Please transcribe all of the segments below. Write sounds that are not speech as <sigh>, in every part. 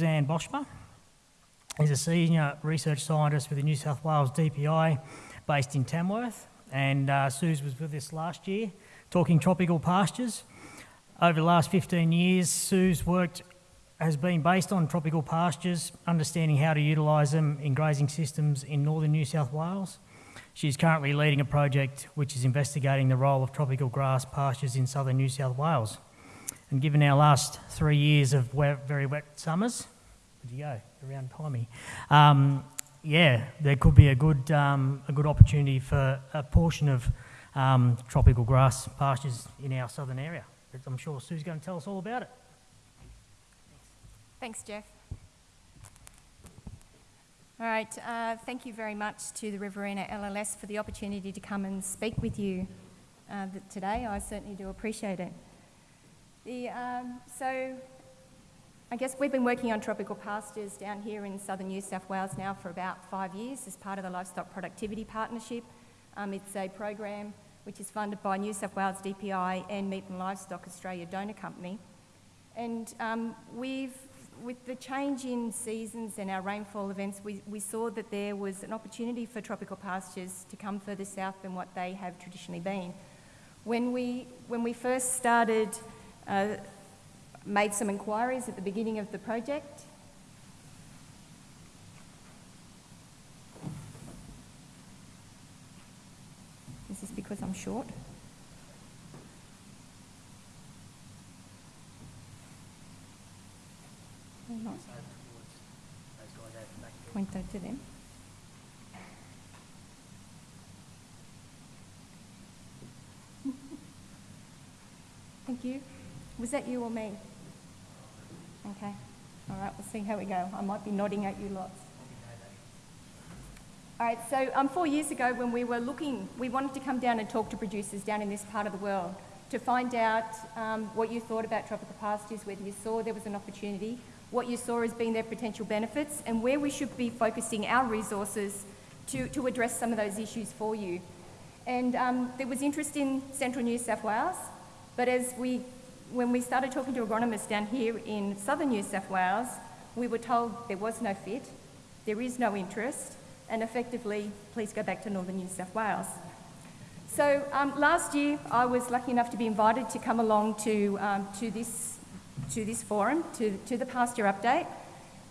Suzanne Boschma is a senior research scientist with the New South Wales DPI based in Tamworth. And uh, Suze was with us last year talking tropical pastures. Over the last 15 years, Sue's worked has been based on tropical pastures, understanding how to utilise them in grazing systems in northern New South Wales. She's currently leading a project which is investigating the role of tropical grass pastures in southern New South Wales. And given our last three years of very wet summers, where'd you go? Around timey. Um, yeah, there could be a good, um, a good opportunity for a portion of um, tropical grass pastures in our southern area. But I'm sure Sue's going to tell us all about it. Thanks, Jeff. All right, uh, thank you very much to the Riverina LLS for the opportunity to come and speak with you uh, today. I certainly do appreciate it. The, um, so, I guess we've been working on tropical pastures down here in southern New South Wales now for about five years as part of the Livestock Productivity Partnership. Um, it's a program which is funded by New South Wales DPI and Meat and Livestock Australia Donor Company. And um, we've, with the change in seasons and our rainfall events, we, we saw that there was an opportunity for tropical pastures to come further south than what they have traditionally been. When we, when we first started uh, made some inquiries at the beginning of the project. Is this because I'm short? not. Point that to them. <laughs> Thank you. Was that you or me? Okay. All right, we'll see how we go. I might be nodding at you lots. All right, so um, four years ago when we were looking, we wanted to come down and talk to producers down in this part of the world to find out um, what you thought about tropical pastures, whether you saw there was an opportunity, what you saw as being their potential benefits, and where we should be focusing our resources to, to address some of those issues for you. And um, there was interest in central New South Wales, but as we when we started talking to agronomists down here in southern New South Wales, we were told there was no fit, there is no interest, and effectively, please go back to northern New South Wales. So um, last year, I was lucky enough to be invited to come along to, um, to, this, to this forum, to, to the pasture update.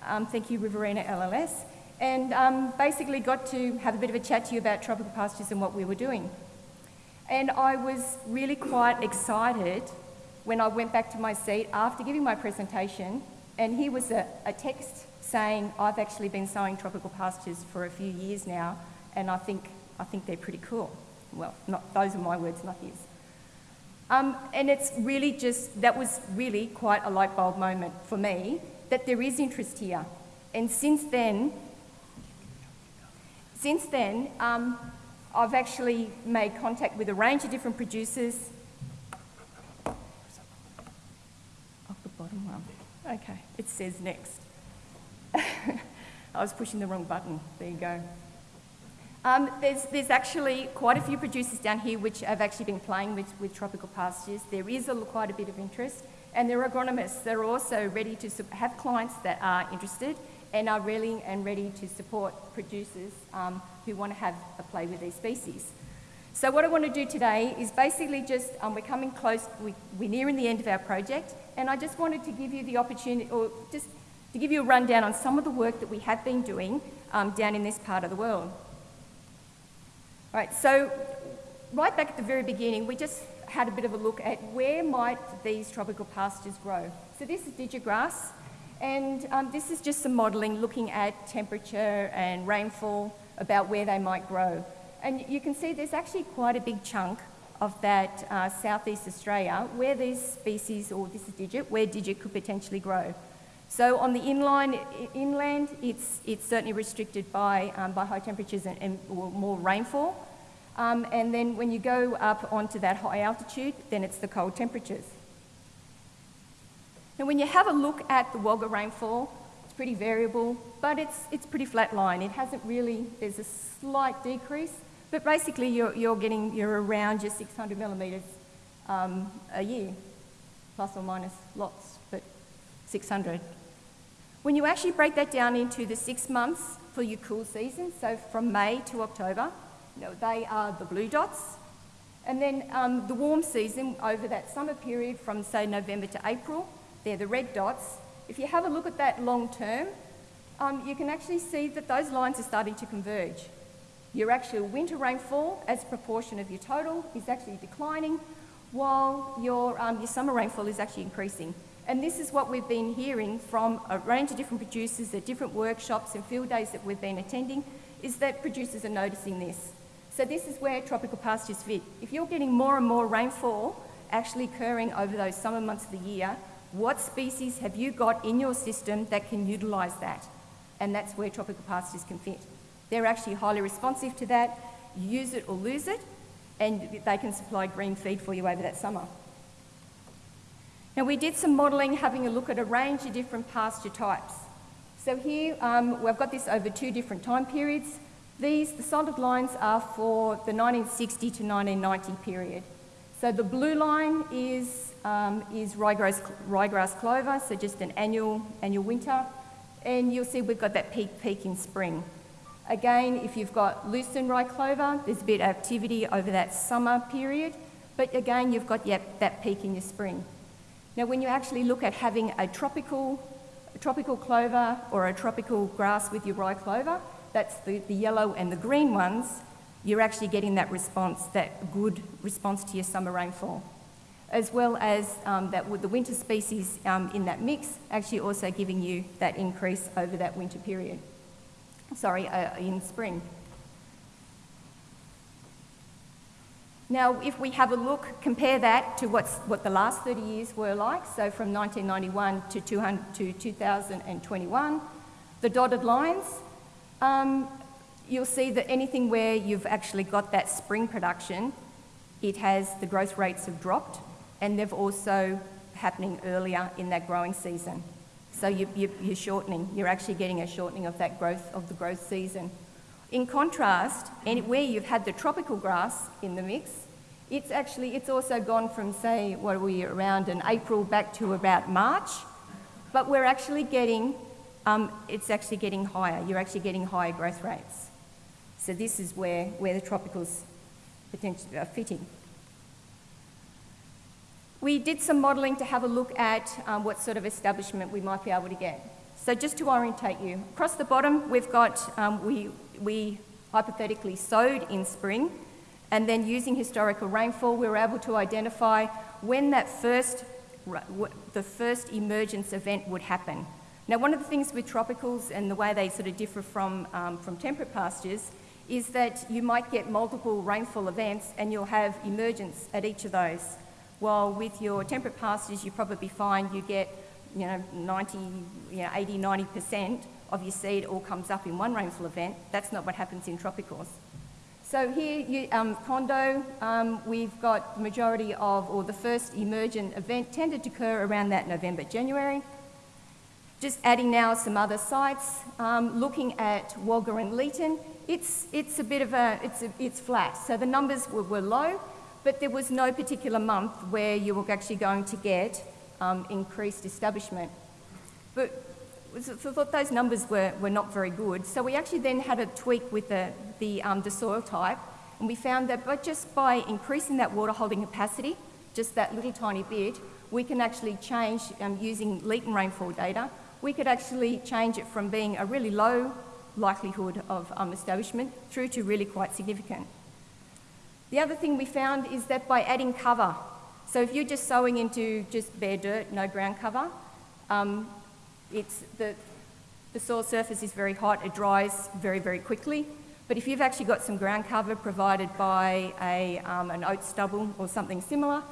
Um, thank you, Riverina LLS. And um, basically got to have a bit of a chat to you about tropical pastures and what we were doing. And I was really quite excited when I went back to my seat after giving my presentation, and here was a, a text saying, I've actually been sowing tropical pastures for a few years now, and I think, I think they're pretty cool. Well, not, those are my words, not his. Um, and it's really just, that was really quite a light bulb moment for me that there is interest here. And since then, since then, um, I've actually made contact with a range of different producers bottom one. Okay, it says next. <laughs> I was pushing the wrong button. There you go. Um, there's, there's actually quite a few producers down here which have actually been playing with, with tropical pastures. There is a, quite a bit of interest, and there are agronomists that are also ready to have clients that are interested and are willing and ready to support producers um, who want to have a play with these species. So what I want to do today is basically just, um, we're coming close, we, we're nearing the end of our project, and I just wanted to give you the opportunity, or just to give you a rundown on some of the work that we have been doing um, down in this part of the world. All right, so right back at the very beginning, we just had a bit of a look at where might these tropical pastures grow. So this is digit grass, and um, this is just some modelling looking at temperature and rainfall about where they might grow. And you can see there's actually quite a big chunk of that uh, southeast Australia where these species, or this is digit, where digit could potentially grow. So on the inline, inland, it's, it's certainly restricted by, um, by high temperatures and, and more rainfall. Um, and then when you go up onto that high altitude, then it's the cold temperatures. Now when you have a look at the Wagga rainfall, it's pretty variable, but it's, it's pretty flat line. It hasn't really, there's a slight decrease, but basically, you're, you're getting, you're around your 600 millimetres um, a year, plus or minus lots, but 600. When you actually break that down into the six months for your cool season, so from May to October, you know, they are the blue dots. And then um, the warm season over that summer period from, say, November to April, they're the red dots. If you have a look at that long term, um, you can actually see that those lines are starting to converge. Your actual winter rainfall as a proportion of your total is actually declining, while your, um, your summer rainfall is actually increasing. And this is what we've been hearing from a range of different producers at different workshops and field days that we've been attending, is that producers are noticing this. So this is where tropical pastures fit. If you're getting more and more rainfall actually occurring over those summer months of the year, what species have you got in your system that can utilise that? And that's where tropical pastures can fit. They're actually highly responsive to that. Use it or lose it, and they can supply green feed for you over that summer. Now we did some modelling having a look at a range of different pasture types. So here um, we've got this over two different time periods. These, the solid lines are for the 1960 to 1990 period. So the blue line is, um, is ryegrass, ryegrass clover, so just an annual, annual winter. And you'll see we've got that peak peak in spring. Again, if you've got lucerne rye clover, there's a bit of activity over that summer period, but again, you've got yep, that peak in your spring. Now, when you actually look at having a tropical, a tropical clover or a tropical grass with your rye clover, that's the, the yellow and the green ones, you're actually getting that response, that good response to your summer rainfall. As well as um, that the winter species um, in that mix, actually also giving you that increase over that winter period sorry, uh, in spring. Now, if we have a look, compare that to what's, what the last 30 years were like, so from 1991 to, 200, to 2021, the dotted lines, um, you'll see that anything where you've actually got that spring production, it has, the growth rates have dropped, and they've also happening earlier in that growing season. So you, you, you're shortening, you're actually getting a shortening of that growth, of the growth season. In contrast, where you've had the tropical grass in the mix, it's actually, it's also gone from say, what are we, around in April back to about March, but we're actually getting, um, it's actually getting higher, you're actually getting higher growth rates. So this is where, where the tropicals potentially are fitting. We did some modelling to have a look at um, what sort of establishment we might be able to get. So just to orientate you, across the bottom we've got, um, we, we hypothetically sowed in spring and then using historical rainfall we were able to identify when that first, the first emergence event would happen. Now one of the things with tropicals and the way they sort of differ from, um, from temperate pastures is that you might get multiple rainfall events and you'll have emergence at each of those. While with your temperate pastures, you probably find you get, you know, 90, you know, 80, 90% of your seed all comes up in one rainfall event. That's not what happens in tropicals. So here, you, um, Condo, um, we've got the majority of, or the first emergent event tended to occur around that November, January. Just adding now some other sites, um, looking at Wagga and Leeton, it's, it's a bit of a, it's, a, it's flat. So the numbers were, were low, but there was no particular month where you were actually going to get um, increased establishment. But I thought those numbers were, were not very good. So we actually then had a tweak with the, the, um, the soil type, and we found that but just by increasing that water holding capacity, just that little tiny bit, we can actually change, um, using Leeton rainfall data, we could actually change it from being a really low likelihood of um, establishment through to really quite significant. The other thing we found is that by adding cover, so if you're just sowing into just bare dirt, no ground cover, um, it's the, the soil surface is very hot, it dries very, very quickly. But if you've actually got some ground cover provided by a, um, an oat stubble or something similar,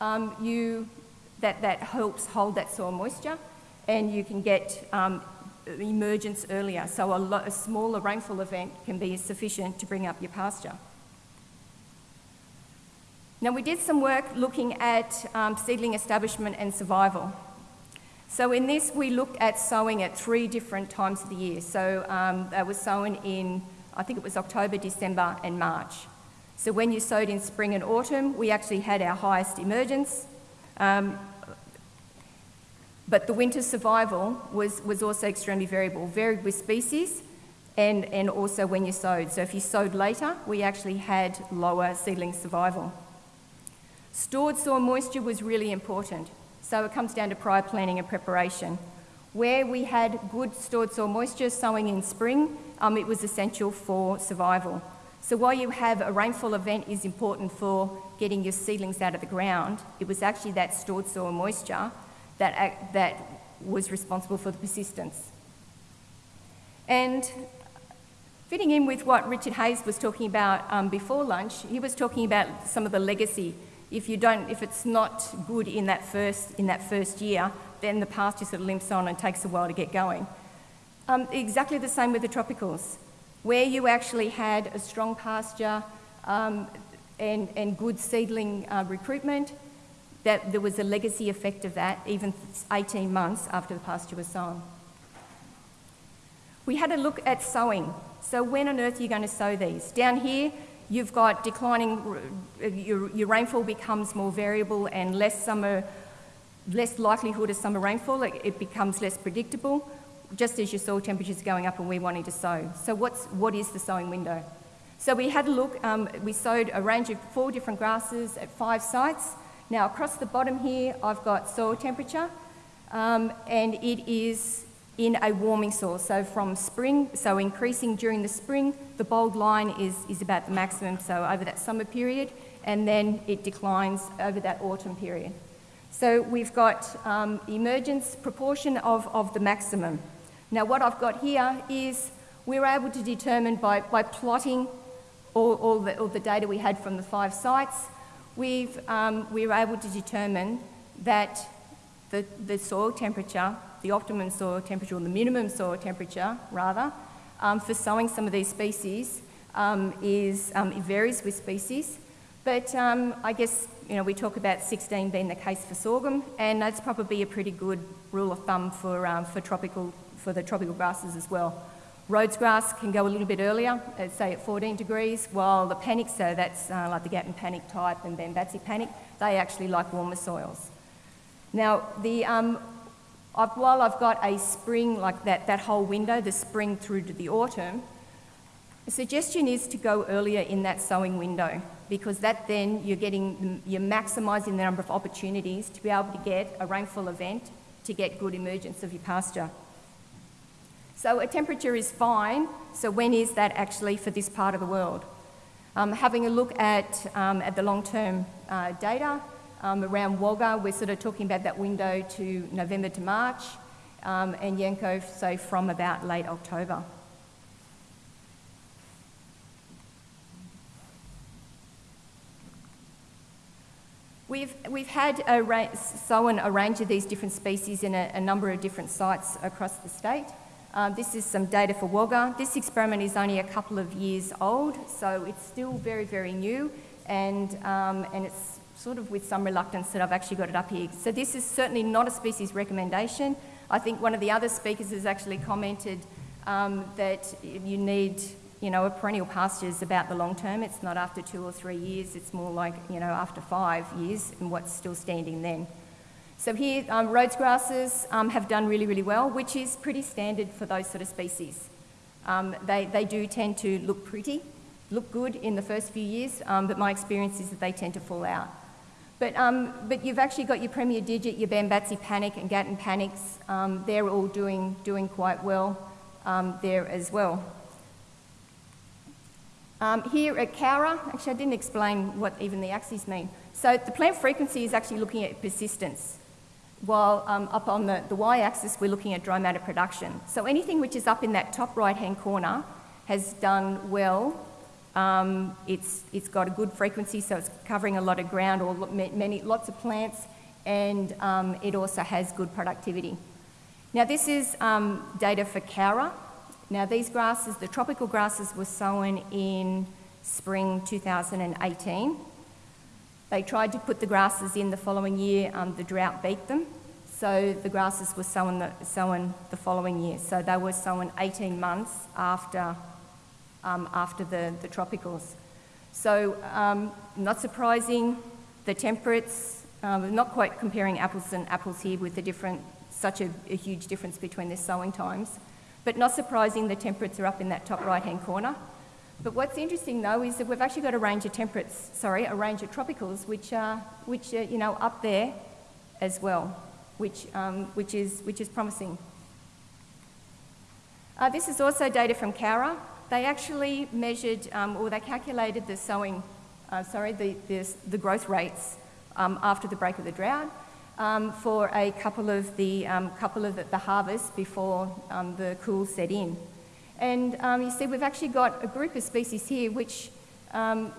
um, you, that, that helps hold that soil moisture and you can get um, emergence earlier. So a, a smaller rainfall event can be sufficient to bring up your pasture. Now, we did some work looking at um, seedling establishment and survival. So in this, we looked at sowing at three different times of the year. So um, they were sown in, I think it was October, December and March. So when you sowed in spring and autumn, we actually had our highest emergence. Um, But the winter survival was, was also extremely variable, varied with species and, and also when you sowed. So if you sowed later, we actually had lower seedling survival. Stored soil moisture was really important. So it comes down to prior planning and preparation. Where we had good stored soil moisture sowing in spring, um, it was essential for survival. So while you have a rainfall event is important for getting your seedlings out of the ground, it was actually that stored soil moisture that, that was responsible for the persistence. And fitting in with what Richard Hayes was talking about um, before lunch, he was talking about some of the legacy. If you don't, if it's not good in that first in that first year, then the pasture sort of limps on and takes a while to get going. Um, exactly the same with the tropicals, where you actually had a strong pasture um, and, and good seedling uh, recruitment, that there was a legacy effect of that even 18 months after the pasture was sown. We had a look at sowing. So when on earth are you going to sow these? Down here, you've got declining, your, your rainfall becomes more variable and less summer, less likelihood of summer rainfall. It, it becomes less predictable, just as your soil temperatures are going up and we're wanting to sow. So what's, what is the sowing window? So we had a look, um, we sowed a range of four different grasses at five sites. Now across the bottom here, I've got soil temperature, um, and it is in a warming soil. So from spring, so increasing during the spring, the bold line is, is about the maximum, so over that summer period, and then it declines over that autumn period. So we've got um, emergence proportion of, of the maximum. Now what I've got here is we're able to determine by, by plotting all, all, the, all the data we had from the five sites, we've, um, we were able to determine that the, the soil temperature, the optimum soil temperature, or the minimum soil temperature, rather, um, for sowing some of these species um, is, um, it varies with species. But um, I guess, you know, we talk about 16 being the case for sorghum, and that's probably a pretty good rule of thumb for, um, for, tropical, for the tropical grasses as well. Rhodes grass can go a little bit earlier, at, say at 14 degrees, while the panic, so that's uh, like the Gatton panic type and Bambatsi panic, they actually like warmer soils. Now, the, um, I've, while I've got a spring, like that, that whole window, the spring through to the autumn, the suggestion is to go earlier in that sowing window because that then you're getting, you're maximising the number of opportunities to be able to get a rainfall event to get good emergence of your pasture. So a temperature is fine, so when is that actually for this part of the world? Um, having a look at, um, at the long-term uh, data um, around Wagga, we're sort of talking about that window to November to March, um, and Yanco, so from about late October. We've, we've had a sown a range of these different species in a, a number of different sites across the state. Um, this is some data for Wagga. This experiment is only a couple of years old, so it's still very, very new, and, um, and it's sort of with some reluctance that I've actually got it up here. So this is certainly not a species recommendation. I think one of the other speakers has actually commented um, that you need, you know, a perennial pasture is about the long term. It's not after two or three years. It's more like, you know, after five years and what's still standing then. So here, um, Rhodes grasses um, have done really, really well, which is pretty standard for those sort of species. Um, they, they do tend to look pretty, look good in the first few years, um, but my experience is that they tend to fall out. But, um, but you've actually got your Premier Digit, your Bambatsi Panic and Gatton Panics. Um, they're all doing, doing quite well there as well. here at Cowra, actually I didn't explain what even the axes mean. So the plant frequency is actually looking at persistence while um, up on the, the y-axis we're looking at dry matter production. So anything which is up in that top right-hand corner has done well. Um, it's, it's got a good frequency, so it's covering a lot of ground or many, lots of plants, and um, it also has good productivity. Now this is um, data for Cowra. Now these grasses, the tropical grasses were sown in spring 2018. They tried to put the grasses in the following year, um, the drought beat them. So the grasses were sown the, sown the following year. So they were sown 18 months after, um, after the, the tropicals. So um, not surprising, the temperates, um, not quite comparing apples and apples here with the different such a, a huge difference between their sowing times. But not surprising, the temperates are up in that top right-hand corner. But what's interesting though is that we've actually got a range of temperates, sorry, a range of tropicals, which are, which are you know, up there as well, which, um, which, is, which is promising. Uh, this is also data from Cowra. They actually measured, um, or they calculated the sowing, uh, sorry, the, the, the, growth rates um, after the break of the drought um, for a couple of the, um, couple of the, the harvests before um, the cool set in. And you see, we've actually got a group of species here which,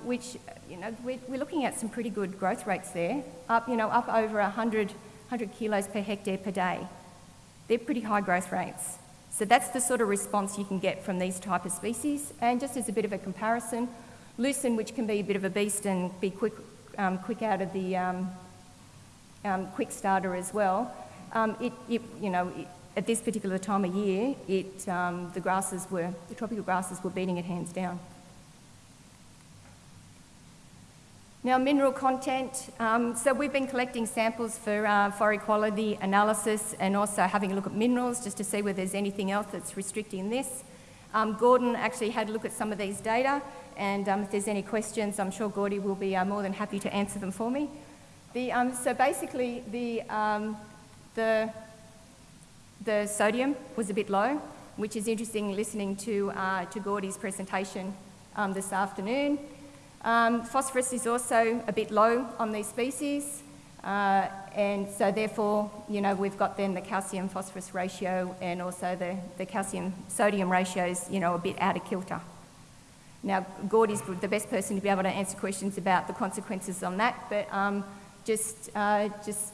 which you know, we're, we're, looking at some pretty good growth rates there, up, you know, up over 100, 100 kilos per hectare per day. They're pretty high growth rates. So that's the sort of response you can get from these type of species. And just as a bit of a comparison, lucerne, which can be a bit of a beast and be quick, um, quick out of the um, um, quick starter as well, um, it, it, you know, it, at this particular time of year, it, um, the grasses were, the tropical grasses were beating it hands down. Now, mineral content. Um, so we've been collecting samples for, uh, for equality analysis and also having a look at minerals just to see whether there's anything else that's restricting this. Um, Gordon actually had a look at some of these data and um, if there's any questions, I'm sure Gordy will be uh, more than happy to answer them for me. The, um, so basically, the, um, the the sodium was a bit low, which is interesting listening to, uh, to Gordy's presentation um, this afternoon. Um, phosphorus is also a bit low on these species, uh, and so therefore, you know, we've got then the calcium phosphorus ratio and also the, the calcium sodium ratios, you know, a bit out of kilter. Now, Gordy's the best person to be able to answer questions about the consequences on that, but um, just, uh, just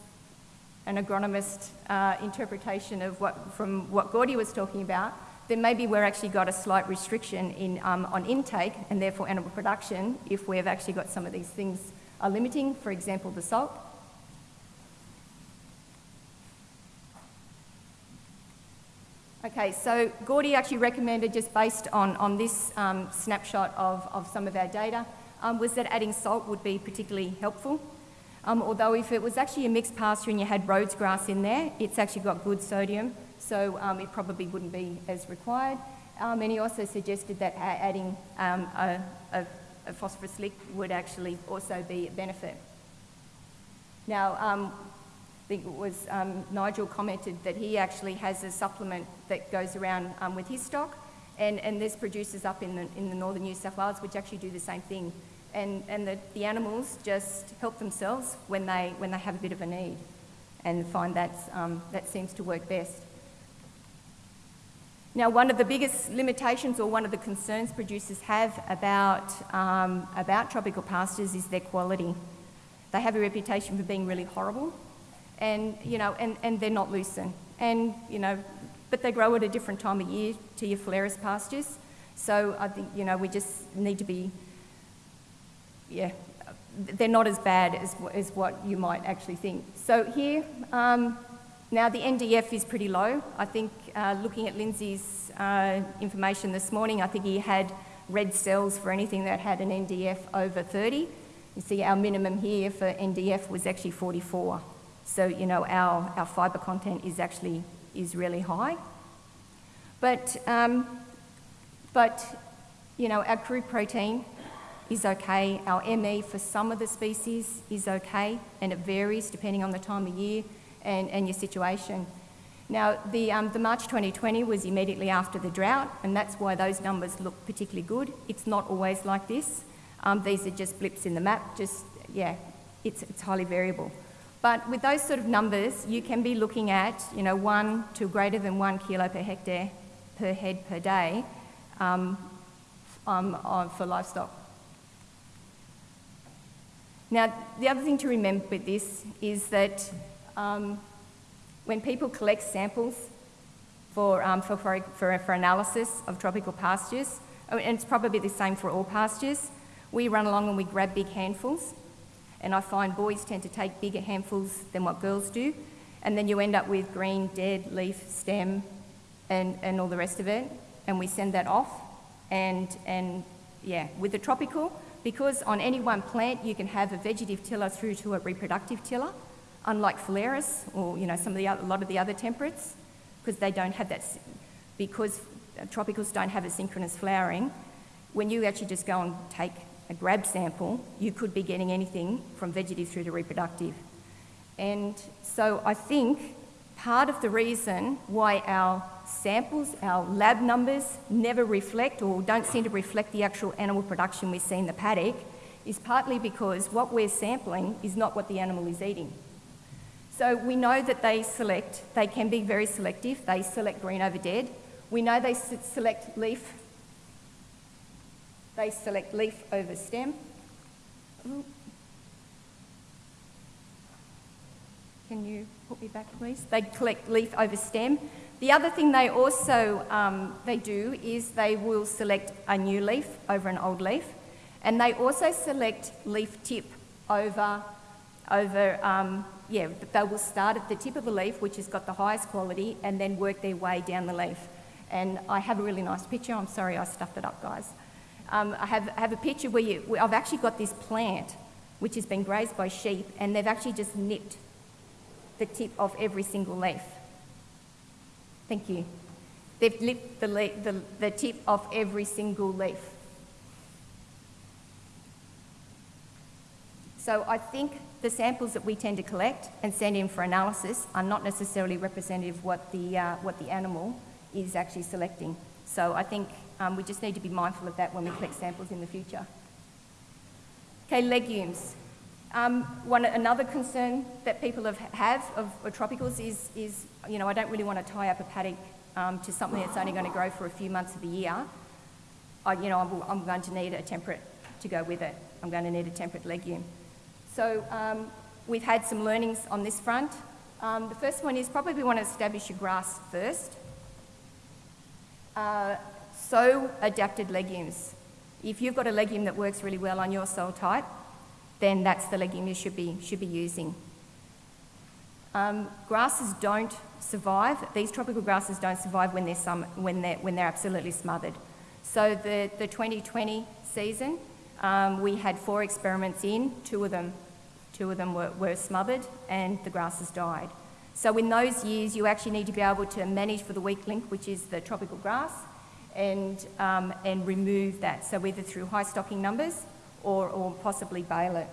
an agronomist uh, interpretation of what, from what Gordy was talking about, then maybe we're actually got a slight restriction in, um, on intake and therefore animal production if we've actually got some of these things are limiting, for example, the salt. Okay, so Gordy actually recommended, just based on, on this um, snapshot of, of some of our data, um, was that adding salt would be particularly helpful. Um, although if it was actually a mixed pasture and you had Rhodes grass in there, it's actually got good sodium, so um, it probably wouldn't be as required. Um, and he also suggested that adding um, a, a, a, phosphorus lick would actually also be a benefit. Now, um, I think it was um, Nigel commented that he actually has a supplement that goes around with his stock, and, and there's producers up in the, in the northern New South Wales which actually do the same thing and, and the, the animals just help themselves when they, when they have a bit of a need and find that, um, that seems to work best. Now, one of the biggest limitations or one of the concerns producers have about, um, about tropical pastures is their quality. They have a reputation for being really horrible and, you know, and, and they're not lucerne. And, you know, but they grow at a different time of year to your Phalaris pastures. So I think, you know, we just need to be yeah, they're not as bad as, as what you might actually think. So here, um, now the NDF is pretty low. I think uh, looking at Lindsay's uh, information this morning, I think he had red cells for anything that had an NDF over 30. You see our minimum here for NDF was actually 44. So, you know, our, our fibre content is actually is really high. But, um, but, you know, our crude protein is okay. Our ME for some of the species is okay, and it varies depending on the time of year and, and your situation. Now, the, um, the March 2020 was immediately after the drought, and that's why those numbers look particularly good. It's not always like this. Um, these are just blips in the map, just, yeah, it's, it's highly variable. But with those sort of numbers, you can be looking at, you know, one to greater than one kilo per hectare per head per day um, um, for livestock. Now, the other thing to remember with this is that um, when people collect samples for, um, for, for, for, analysis of tropical pastures, oh, and it's probably the same for all pastures, we run along and we grab big handfuls. And I find boys tend to take bigger handfuls than what girls do. And then you end up with green, dead, leaf, stem, and, and all the rest of it. And we send that off. And, and yeah, with the tropical, because on any one plant you can have a vegetative tiller through to a reproductive tiller, unlike Phalaris or, you know, some of the other, a lot of the other temperates, because they don't have that, because tropicals don't have a synchronous flowering, when you actually just go and take a grab sample, you could be getting anything from vegetative through to reproductive. And so I think part of the reason why our samples, our lab numbers, never reflect or don't seem to reflect the actual animal production we see in the paddock is partly because what we're sampling is not what the animal is eating. So we know that they select, they can be very selective, they select green over dead. We know they select leaf, they select leaf over stem. Can you put me back, please? They collect leaf over stem. The other thing they also um, they do is they will select a new leaf over an old leaf, and they also select leaf tip over over um, yeah. They will start at the tip of the leaf, which has got the highest quality, and then work their way down the leaf. And I have a really nice picture. I'm sorry I stuffed it up, guys. Um, I have, have a picture where, you, I've actually got this plant which has been grazed by sheep, and they've actually just nipped the tip of every single leaf. Thank you. They've nipped the, the, the tip of every single leaf. So I think the samples that we tend to collect and send in for analysis are not necessarily representative of what the, uh, what the animal is actually selecting. So I think um, we just need to be mindful of that when we collect samples in the future. Okay, legumes. Um, one, another concern that people have, have of, of tropicals is, is, you know, I don't really want to tie up a paddock um, to something that's only going to grow for a few months of the year. I, you know, I'm, I'm going to need a temperate to go with it. I'm going to need a temperate legume. So um, we've had some learnings on this front. Um, the first one is probably we want to establish your grass first. Uh, sow adapted legumes. If you've got a legume that works really well on your soil type, then that's the legume you should be, should be using. Um, grasses don't survive, these tropical grasses don't survive when they're, sum, when they're, when they're absolutely smothered. So the, the 2020 season, um, we had four experiments in, two of them, two of them were, were smothered and the grasses died. So in those years, you actually need to be able to manage for the weak link, which is the tropical grass, and, um, and remove that. So either through high stocking numbers or, or possibly bale it.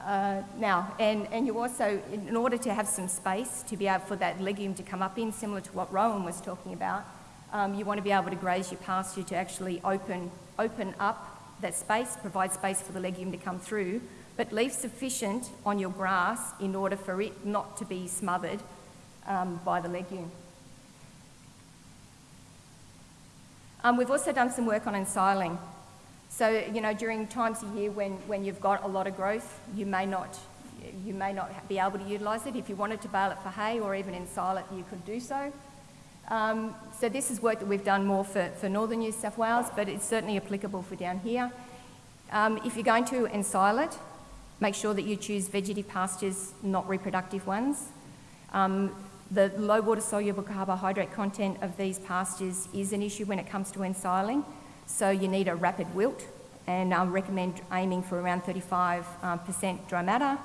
Uh, now, and, and you also, in order to have some space to be able for that legume to come up in, similar to what Rowan was talking about, um, you want to be able to graze your pasture to actually open, open up that space, provide space for the legume to come through, but leave sufficient on your grass in order for it not to be smothered um, by the legume. Um, we've also done some work on ensiling. So, you know, during times of year when, when you've got a lot of growth, you may not, you may not be able to utilise it. If you wanted to bale it for hay or even ensile it, you could do so. Um, so this is work that we've done more for, for northern New South Wales, but it's certainly applicable for down here. Um, if you're going to ensile it, make sure that you choose vegetative pastures, not reproductive ones. Um, the low water soluble carbohydrate content of these pastures is an issue when it comes to ensiling. So you need a rapid wilt, and I recommend aiming for around 35% um, dry matter.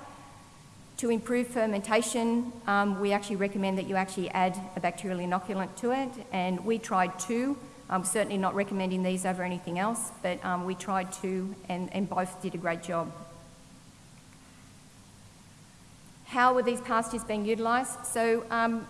To improve fermentation, um, we actually recommend that you actually add a bacterial inoculant to it, and we tried two. I'm certainly not recommending these over anything else, but um, we tried two, and, and both did a great job. How were these pastures being utilised? So um,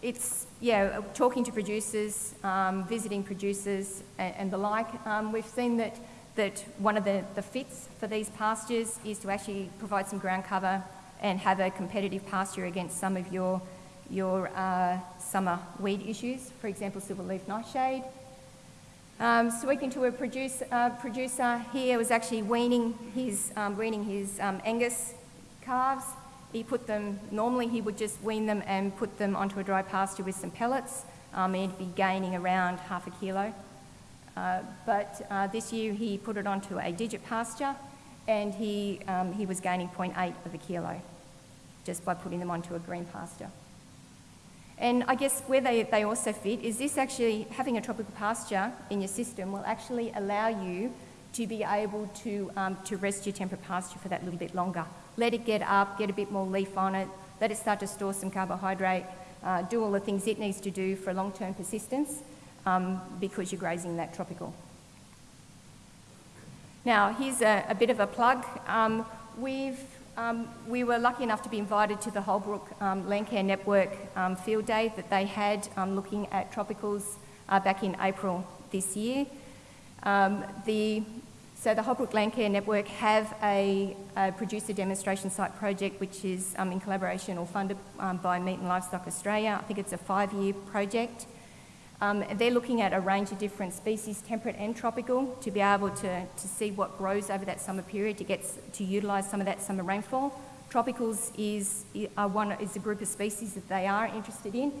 it's, yeah, talking to producers, um, visiting producers and, and the like, um, we've seen that, that one of the, the fits for these pastures is to actually provide some ground cover and have a competitive pasture against some of your, your uh, summer weed issues, for example, silverleaf nightshade. Um, speaking to a produce, uh, producer here was actually weaning his, um, weaning his um, Angus calves. He put them, normally he would just wean them and put them onto a dry pasture with some pellets. Um, he'd be gaining around half a kilo. Uh, but uh, this year he put it onto a digit pasture and he, um, he was gaining 0.8 of a kilo just by putting them onto a green pasture. And I guess where they, they also fit is this actually, having a tropical pasture in your system will actually allow you to be able to, um, to rest your temperate pasture for that little bit longer let it get up, get a bit more leaf on it, let it start to store some carbohydrate, uh, do all the things it needs to do for long-term persistence um, because you're grazing that tropical. Now, here's a, a bit of a plug. Um, we've, um, we were lucky enough to be invited to the Holbrook um, Landcare Network um, field day that they had looking at tropicals uh, back in April this year. The, so the Holbrook Landcare Network have a, a producer demonstration site project which is um, in collaboration or funded um, by Meat and Livestock Australia. I think it's a five-year project. Um, they're looking at a range of different species, temperate and tropical, to be able to, to see what grows over that summer period to get to utilise some of that summer rainfall. Tropicals is, one, is a group of species that they are interested in.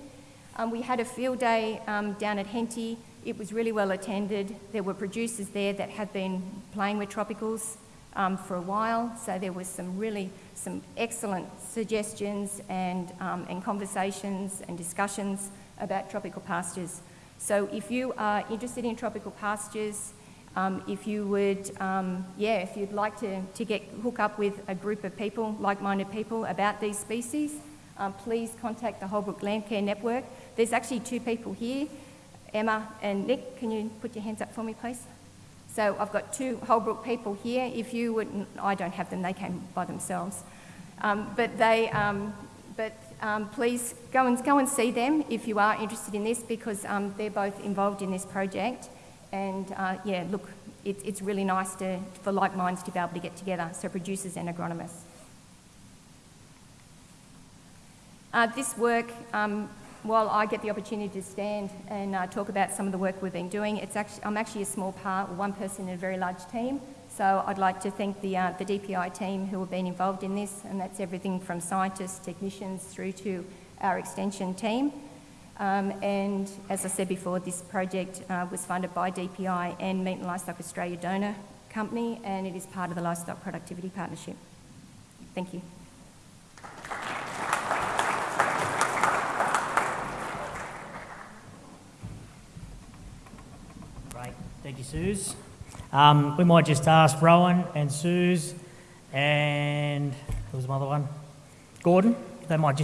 Um, we had a field day um, down at Henty. It was really well attended. There were producers there that had been playing with tropicals um, for a while, so there was some really some excellent suggestions and, um, and conversations and discussions about tropical pastures. So if you are interested in tropical pastures, um, if you would, um, yeah, if you'd like to, to get hook up with a group of people, like-minded people about these species, um, please contact the Holbrook Landcare Network. There's actually two people here, Emma and Nick. Can you put your hands up for me, please? So I've got two Holbrook people here. If you would, I don't have them, they came by themselves. Um, but they, um, but um, please go and, go and see them if you are interested in this because um, they're both involved in this project. And uh, yeah, look, it, it's really nice to, for like minds to be able to get together, so producers and agronomists. Uh, this work, um, while I get the opportunity to stand and uh, talk about some of the work we've been doing, it's actually, I'm actually a small part, one person in a very large team. So I'd like to thank the, uh, the DPI team who have been involved in this, and that's everything from scientists, technicians, through to our extension team. Um, and as I said before, this project uh, was funded by DPI and Meat and Livestock Australia Donor Company, and it is part of the Livestock Productivity Partnership. Thank you. Great, thank you, Suze. Um, we might just ask Rowan and Suze and was another one, Gordon. They might just